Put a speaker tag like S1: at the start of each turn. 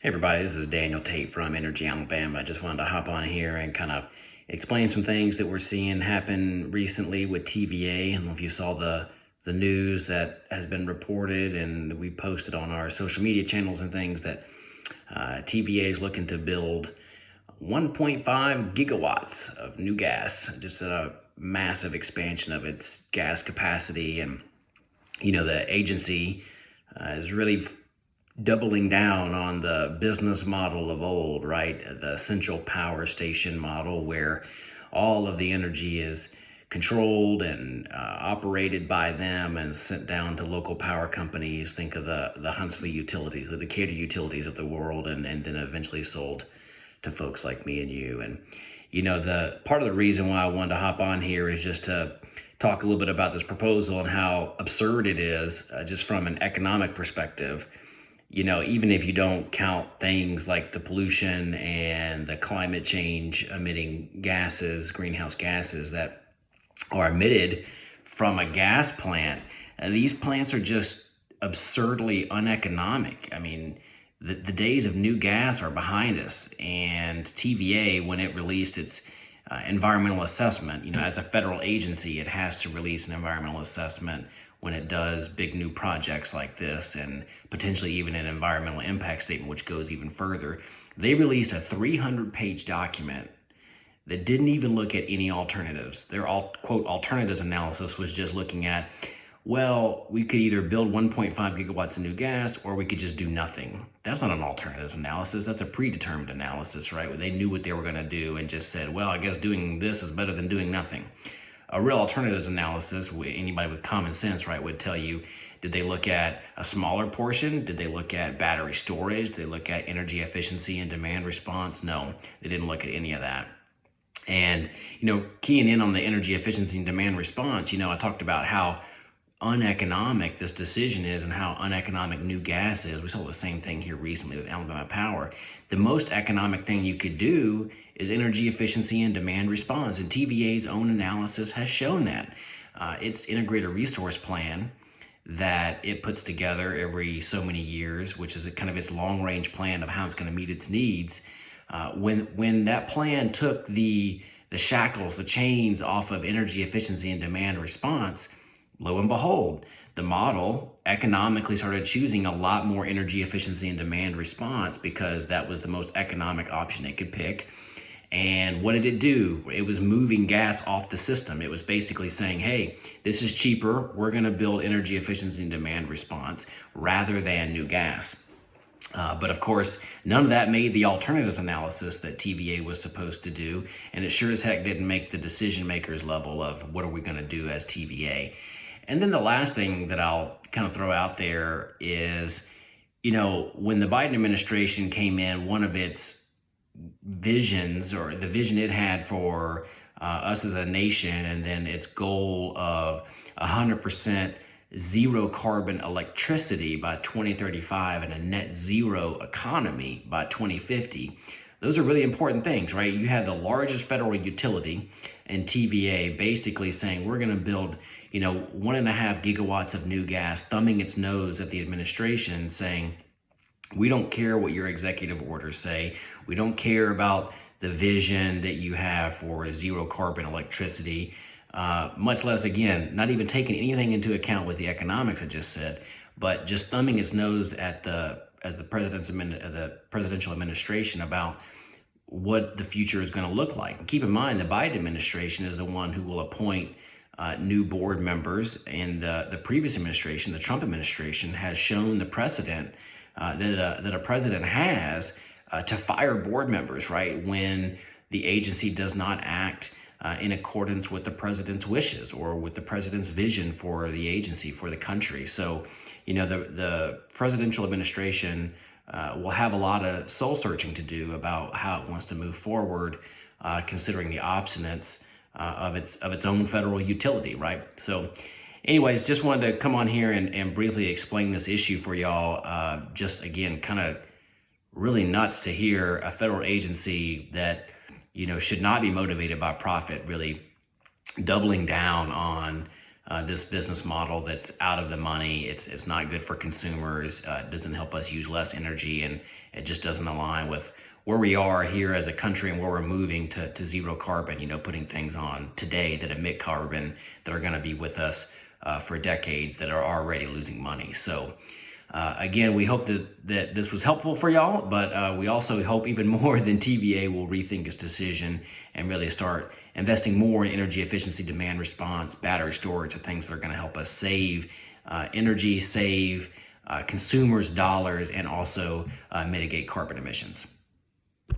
S1: Hey everybody, this is Daniel Tate from Energy Alabama. I just wanted to hop on here and kind of explain some things that we're seeing happen recently with TVA. I don't know if you saw the the news that has been reported and we posted on our social media channels and things that uh, TVA is looking to build 1.5 gigawatts of new gas, just a massive expansion of its gas capacity. And, you know, the agency uh, is really doubling down on the business model of old, right? The central power station model where all of the energy is controlled and uh, operated by them and sent down to local power companies. Think of the, the Huntsville utilities, the Decatur utilities of the world, and, and then eventually sold to folks like me and you. And, you know, the part of the reason why I wanted to hop on here is just to talk a little bit about this proposal and how absurd it is uh, just from an economic perspective you know, even if you don't count things like the pollution and the climate change emitting gases, greenhouse gases that are emitted from a gas plant, and these plants are just absurdly uneconomic. I mean, the, the days of new gas are behind us, and TVA, when it released its uh, environmental assessment, you know, as a federal agency, it has to release an environmental assessment when it does big new projects like this and potentially even an environmental impact statement, which goes even further. They released a 300 page document that didn't even look at any alternatives. Their alt, quote alternatives analysis was just looking at, well, we could either build 1.5 gigawatts of new gas or we could just do nothing. That's not an alternative analysis. That's a predetermined analysis, right? Where they knew what they were going to do and just said, well, I guess doing this is better than doing nothing a real alternatives analysis, anybody with common sense, right, would tell you, did they look at a smaller portion? Did they look at battery storage? Did they look at energy efficiency and demand response? No, they didn't look at any of that. And, you know, keying in on the energy efficiency and demand response, you know, I talked about how uneconomic this decision is and how uneconomic new gas is. We saw the same thing here recently with Alabama Power. The most economic thing you could do is energy efficiency and demand response. And TVA's own analysis has shown that. Uh, its integrated resource plan that it puts together every so many years, which is kind of its long range plan of how it's going to meet its needs. Uh, when when that plan took the the shackles, the chains off of energy efficiency and demand response, lo and behold, the model economically started choosing a lot more energy efficiency and demand response because that was the most economic option it could pick. And what did it do? It was moving gas off the system. It was basically saying, hey, this is cheaper. We're going to build energy efficiency and demand response rather than new gas. Uh, but of course, none of that made the alternative analysis that TVA was supposed to do. And it sure as heck didn't make the decision makers level of what are we going to do as TVA. And then the last thing that I'll kind of throw out there is, you know, when the Biden administration came in, one of its visions or the vision it had for uh, us as a nation and then its goal of 100% zero carbon electricity by 2035 and a net zero economy by 2050 those are really important things, right? You have the largest federal utility and TVA basically saying we're going to build, you know, one and a half gigawatts of new gas, thumbing its nose at the administration saying, we don't care what your executive orders say. We don't care about the vision that you have for zero carbon electricity, uh, much less, again, not even taking anything into account with the economics I just said, but just thumbing its nose at the as the president's the presidential administration about what the future is going to look like. Keep in mind, the Biden administration is the one who will appoint uh, new board members, and uh, the previous administration, the Trump administration, has shown the precedent uh, that a, that a president has uh, to fire board members, right, when the agency does not act uh, in accordance with the president's wishes or with the president's vision for the agency, for the country. So, you know, the, the presidential administration uh, will have a lot of soul searching to do about how it wants to move forward, uh, considering the obstinates uh, of its of its own federal utility, right? So, anyways, just wanted to come on here and, and briefly explain this issue for y'all. Uh, just again, kind of really nuts to hear a federal agency that you know should not be motivated by profit really doubling down on uh, this business model that's out of the money. It's it's not good for consumers. Uh, it doesn't help us use less energy, and it just doesn't align with where we are here as a country and where we're moving to, to zero carbon. You know, putting things on today that emit carbon that are going to be with us uh, for decades that are already losing money. So. Uh, again, we hope that, that this was helpful for y'all, but uh, we also hope even more than TVA will rethink its decision and really start investing more in energy efficiency, demand response, battery storage, and things that are going to help us save uh, energy, save uh, consumers' dollars, and also uh, mitigate carbon emissions.